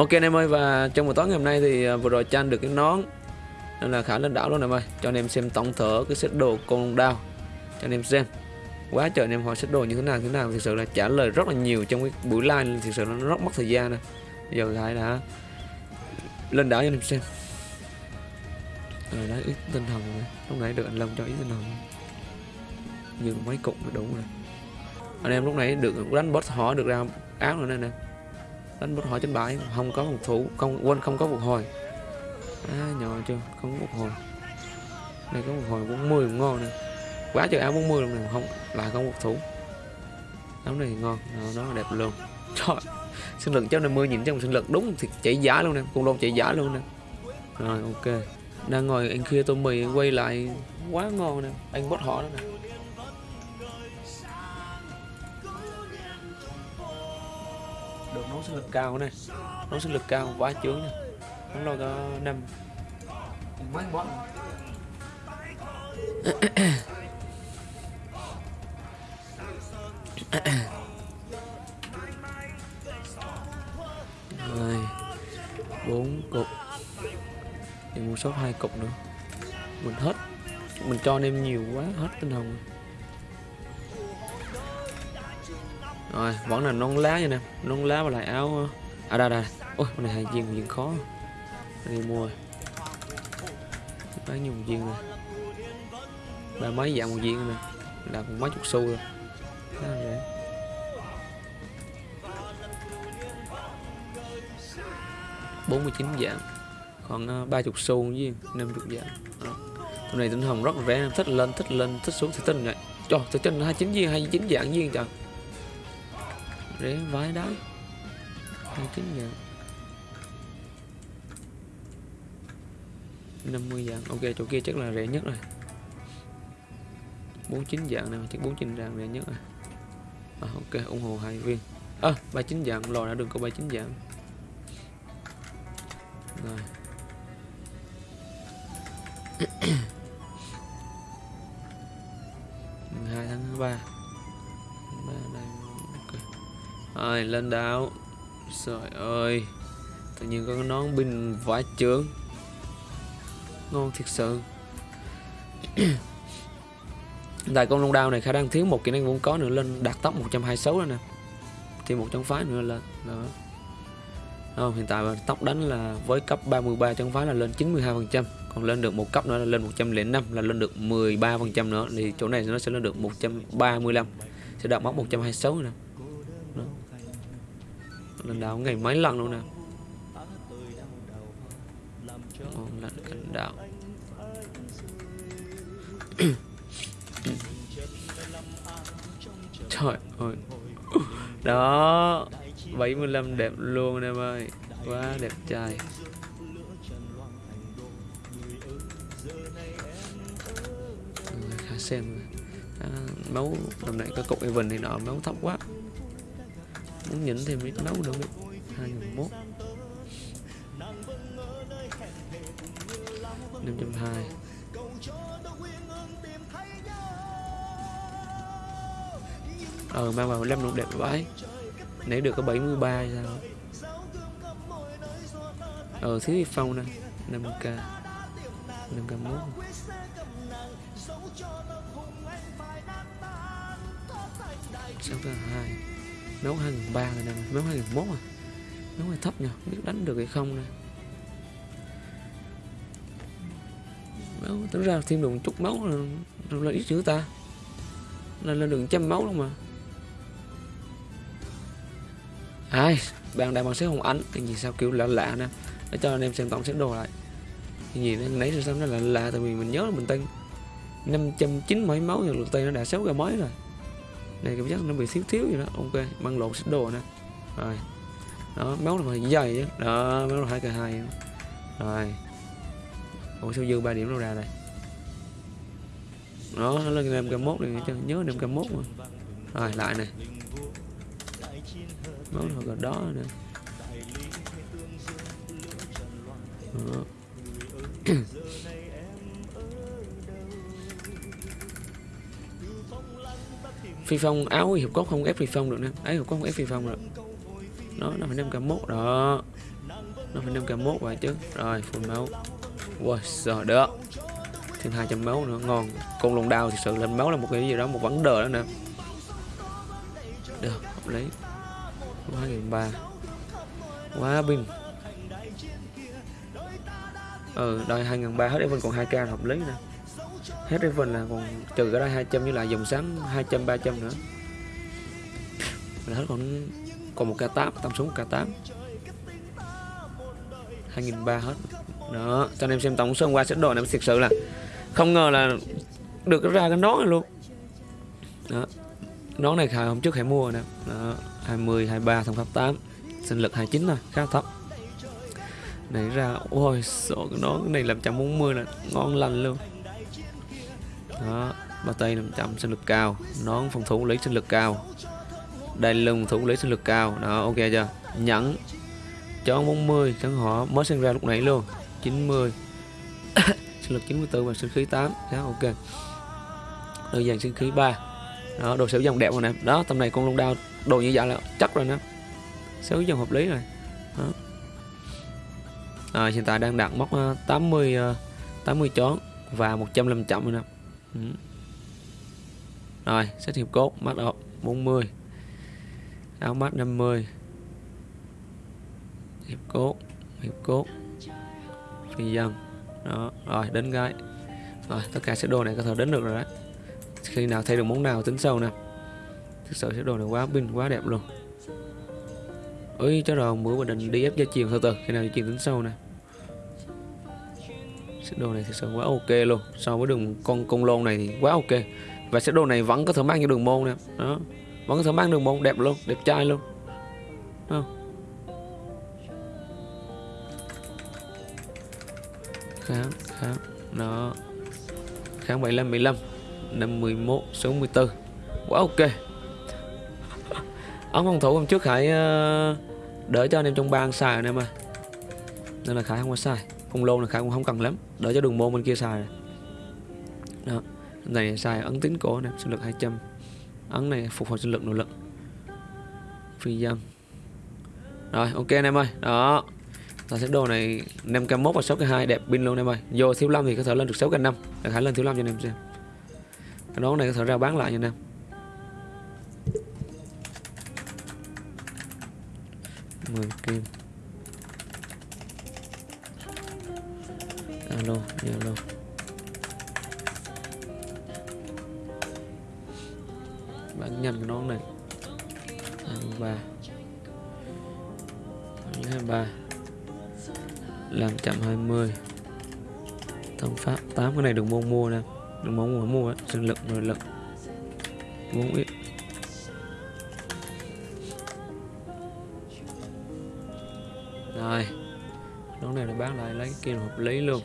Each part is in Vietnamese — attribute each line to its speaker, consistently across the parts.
Speaker 1: Ok anh em ơi, và trong buổi tối ngày hôm nay thì à, vừa rồi Chan được cái nón, nên là khá lên đảo luôn em ơi. Cho anh em xem tổng thở cái set đồ con đao. Cho anh em xem. Quá trời anh em hỏi set đồ như thế nào thế nào. Thực sự là trả lời rất là nhiều trong cái buổi live thực sự là nó rất mất thời gian nè. Giờ lại đã lên đảo cho anh em xem. Rồi đấy ít tinh hồng rồi. Lúc nãy được anh Long cho ít tinh hồng nhưng mấy cục là đủ rồi. Anh em lúc nãy được đánh boss họ được ra áo rồi nè nè đánh một hồi trên bãi không có một thủ không quên không có phục hồi. À, nhỏ chưa không có hồi. Này có phục hồi 40 cũng ngon nè. Quá trời áo 40 luôn này không lại không một thủ. Áo này ngon nó đẹp luôn. Trời sinh lực cháu 50 nhìn trong sinh lực đúng thì chạy giá luôn nè con lô chạy giá luôn nè. Rồi ok. Đang ngồi anh kia tô mì quay lại quá ngon nè. Anh bot họ đó nè. Sinh lực cao này. Nấu sinh lực cao quá chướng nó lo có năm mấy rồi. Bốn cục. Thì mua sốt hai cục nữa. Mình hết. Mình cho anh em nhiều quá hết tinh hồng rồi, vẫn là non lá nha nè. Non lá và lại áo ờ, à đây đây ôi con này hai viên viên khó. Đi mua bán nhiều một viên này ba mấy dạng một viên nè. Là một mấy chục xu rồi. Là bốn mươi chín dạng. Còn ờ, ba chục xu với năm chục dạng. Đó. Con này tinh hồng rất rẻ. Thích lên thích lên, thích xuống thì tinh này cho. Tinh hai chín viên, hai chín dạng viên trời rẻ vãi đái hai chín ngàn 50 dạng. Ok chỗ kia chắc là rẻ nhất rồi. 49 dạng này chắc 49 dạng rẻ nhất rồi. À, ok ủng hộ hai viên. À, ba chín dạng lò đã được có 39 dạng. Rồi. Hai tháng ba. Rồi lên đảo. Trời ơi tự nhiên có cái nón binh vải trướng ngon thiệt sự. Tại con long đao này khả năng thiếu một kỹ năng vốn có nữa lên đạt tốc 126 rồi nè. Thì một chống phái nữa lên đó. Không, hiện tại tốc đánh là với cấp 33 chống phái là lên 92 phần trăm. Còn lên được một cấp nữa là lên 105 là lên được 13 phần trăm nữa. Thì chỗ này nó sẽ lên được 135 sẽ đạt mốc 126 nè lần đảo ngày mấy lần luôn nè. Ngon lành cảnh đạo. Trời ơi. Đó 75 đẹp luôn em ơi. Quá đẹp trai. Khá xem. À, máu năm nay có cục even thì nọ máu thấp quá muốn nhỉnh thêm ít máu nữa hai nghìn mốt. Năm trăm hai. Ờ mang vào năm cũng đẹp vãi. Nãy được có 73 hay sao? Ờ thiếu đi phong nè. 5k 5k mốt. Sáu k hai nấu hai nghìn ba rồi nè nấu hai nghìn mốt à. Nấu hơi thấp nhỉ biết đánh được hay không nè. Máu tính ra thêm được một chút máu là, là ít chữ ta. Là lên được trăm máu luôn mà. Ai bạn đại bằng xếp hồng ánh cái gì sao kiểu lạ lạ nè. Để cho anh em xem tổng xếp đồ lại. Cái gì nãy sao nó là lạ tại vì mình nhớ là mình tên 590 mấy máu rồi lượt tay nó đã sáu ra mới rồi này cảm giác nó bị thiếu thiếu gì đó. Ok băng lộn xếp đồ nè. Rồi. Đó máu là phải dày chứ đó máu là hai cái hai. Rồi. Ủa sao dư ba điểm đâu ra đây? Đó nó lên năm k mốt này cho nhớ năm k mốt mà. Rồi lại này máu là gần đó nè. Đó. phi phong, áo hiệp cốt không ép phi phong được nè ấy hiệp cốt không ép phi phong được nó nó phải năm cả mốt đó. Nó phải năm cả mốt vậy chứ. Rồi full máu. Wow giờ được thêm 200 máu nữa. Ngon. Con lồng đao thì sự lên máu là một cái gì đó, một vấn đề đó nè. Được, hợp lý. Quá nghìn ba. Quá bình ừ đòi hai nghìn ba hết event còn 2 k hợp lý nè hết event là còn trừ cái đây 200 với lại dòng xám 200 300 nữa. Là hết còn còn một k 8 tầm xuống k 8 2003 hết. Đó, cho anh em xem tổng số hôm qua sẽ đồ này thực sự là không ngờ là được ra cái nón này luôn. Đó, nón này khải hôm trước hãy mua nè. Đó 20 23 thông pháp 8 sinh lực 29 thôi, khá thấp. Này ra, ôi, sợ cái nón cái này làm 140 là ngon lành luôn đó bao tay 500 sinh lực cao. Nón phòng thủ lấy sinh lực cao. Đai lưng thủ lấy sinh lực cao. Đó ok chưa? Nhẫn. Cho 40 chẳng họ mới sinh ra lúc nãy luôn. 90 sinh lực 94 và sinh khí 8 đó ok. Đơn giản sinh khí 3 đó đồ xéo dòng đẹp rồi nè. Đó tầm này con lông đao đồ như vậy là chắc rồi nè. Xéo dòng hợp lý rồi. Đó. À, hiện tại đang đạt mốc 80 80 chón và 105 chậm rồi nè ừ. rồi, xét hiệp cốt mắt ộp 40 áo mắt 50 hiệp cốt hiệp cốt. Phi dân. Đó, rồi, đến gái rồi, tất cả set đồ này có thể đến được rồi đấy. Khi nào thay được món nào, tính sau nè. Thực sự set đồ này quá pin, quá đẹp luôn. Ơi cho rồi bữa mình định đi ép gia chiều từ từ. Khi nào gia truyền tính sau nè đồ này thực sự quá ok luôn. So với đường con công lôn này thì quá ok. Và sẽ đồ này vẫn có thể mang cho đường môn nè. Đó. Vẫn có thể mang đường môn đẹp luôn, đẹp trai luôn. Không kháng kháng. Nó kháng 75 15 51 64 quá ok. Ống phòng thủ hôm trước Khải ờ, đỡ cho anh em trong bang xài anh em ơi nên là Khải không có xài phong lô là Khải cũng không cần lắm. Đỡ cho đường môn bên kia xài. Đó. Này xài ấn tính cổ nè, sinh lực 200 ấn này phục hồi sinh lực nội lực. Phi dân rồi, ok anh em ơi. Đó. Là set đồ này 5k1 và 6k2 đẹp pin luôn em ơi. Vô thiếu 5 thì có thể lên được 6k5 để khải lên thiếu 5 cho anh em xem. Cái nón này có thể ra bán lại nha anh em. Mười kim. Alo alo bạn nhầm cái nón này 23 23 làm chậm 20 thông pháp 8 cái này đừng mong mua nè. Đừng mong mua mua. Sinh lực, nội lực. 4 ít. Rồi. Nón này là bán lại lấy cái kia hợp lý luôn.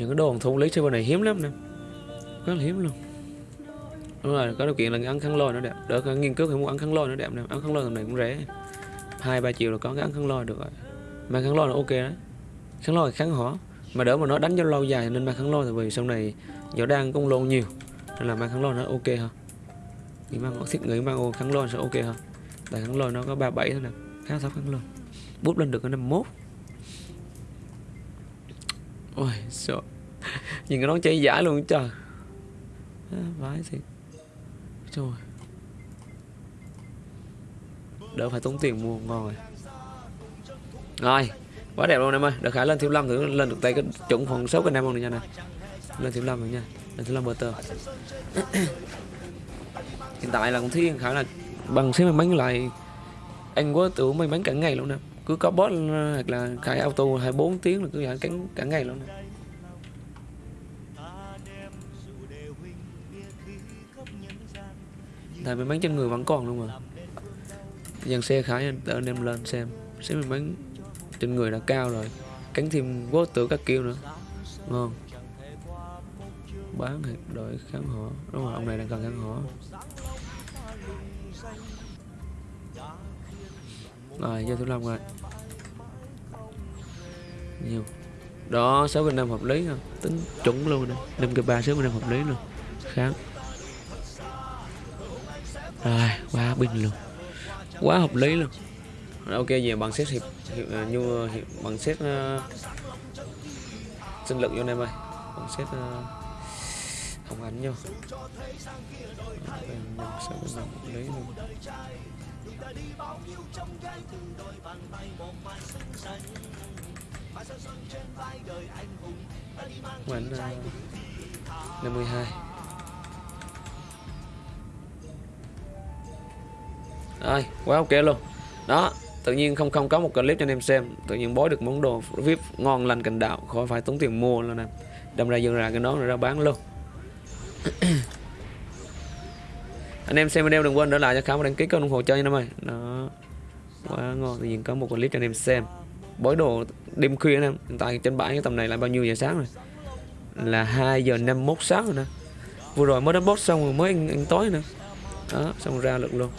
Speaker 1: Những cái đồ thú lý server này hiếm lắm nè. Rất là hiếm luôn. Đúng rồi, có điều kiện là ăn khăn lôi nó đẹp. Đỡ nghiên cứu thì mua ăn khăn lôi nó đẹp nè. Ăn khăn lôi tầm này cũng rẻ. Hai, ba triệu là có cái ăn khăn lôi được rồi. Mang khăn lôi là ok đấy. Khăn lôi kháng hỏa. Mà đỡ mà nó đánh cho lâu dài nên mang khăn lôi, tại vì sau này gió đang công lôn nhiều. Nên là mang khăn lôi nó ok ha nghĩ mang thiết người mang khăn lôi sẽ ok ha tại khăn lôi nó có ba bảy thôi nè. Khá thấp khăn lôi. Bút lên được cái năm mốt ôi sợ. Nhìn cái nón cháy giả luôn trời. À, vãi thiệt. Trời. Đỡ phải tốn tiền mua ngon rồi rồi quá đẹp luôn em ơi. Được khải lên thiếu lâm thử lên được tay cái chuẩn phần số cái năm không nha nè. Lên thiếu lâm rồi nha. Lên thiếu lâm bờ tờ hiện tại là cũng thấy khả là bằng xếp may mắn lại. Anh quá tưởng may mắn cả ngày luôn nè cứ có bot hoặc là khai auto 24 tiếng là cứ giải cắn cả ngày luôn. Tại may mắn trên người vẫn còn luôn mà. Dàn xe khải anh em lên xem. Xem mình bán trên người đã cao rồi. Cắn thêm vô tử các kiểu nữa. Ngon bán đội kháng hỏa. Đúng rồi, ông này đang cần kháng hỏa. Rồi giờ thứ năm rồi nhiều. Đó sáu bên năm hợp lý không tính chuẩn luôn nè năm cái ba sáu bên năm hợp lý luôn. Kháng rồi quá bình luôn. Quá hợp lý luôn. Ok về bằng xét hiệp, hiệp à, uh, như hiệp, bằng xét uh, sinh lực vô em ơi bằng xét uh, không ảnh nhau lấy luôn Quán ờ, uh, 52 Rồi, quá ok luôn. Đó, tự nhiên không không có một clip cho anh em xem. Tự nhiên bói được món đồ VIP ngon lành cành đạo Khỏi phải tốn tiền mua luôn nè. Đâm ra dừng ra cái nón rồi ra bán luôn. Anh em xem video đừng quên để lại cho khám và đăng ký kênh ủng hộ chơi nha em ơi. Đó Quá ngon, tự nhiên có một clip cho anh em xem. Bói đồ đêm khuya anh em Hiện tại trên bãi cái tầm này là bao nhiêu giờ sáng rồi? Là 2 giờ 51 sáng rồi nè. Vừa rồi mới đánh boss xong rồi mới ăn, ăn tối nữa Đó, xong ra lực luôn.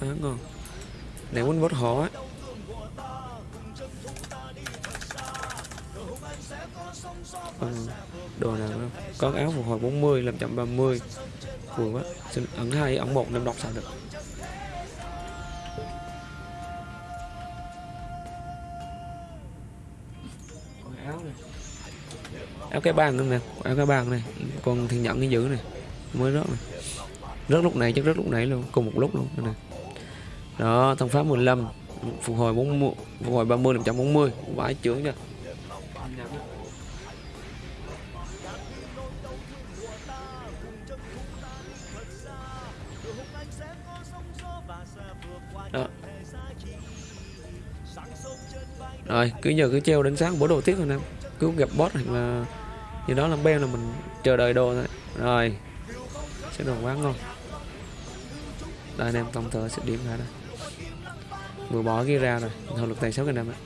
Speaker 1: Đó, ngon. Này quýnh boss họ á. Ừ, Đồ nào không Có áo phục hồi 40 làm chậm 30 Vừa quá. Xin ẩn hai ẩn một nên đọc sao được. Áo cái bàn nữa nè áo cái bàn này. Còn thiên nhận cái giữ này mới rớt này. Rớt lúc này chắc rớt lúc nãy luôn cùng một lúc luôn này. Đó thông pháp 15 phục hồi 40 phục hồi 30 140, vãi trưởng nha. Đó. Rồi cứ giờ cứ treo đến sáng bố đồ tiếp rồi nè. Cứ gặp boss hoặc là như đó là beo là mình chờ đợi đồ thôi. Rồi, sẽ đồ quá ngon đây anh em tổng thợ sẽ điểm ra đây. Vừa bỏ cái ra rồi, thôi lực tài sáu anh em ạ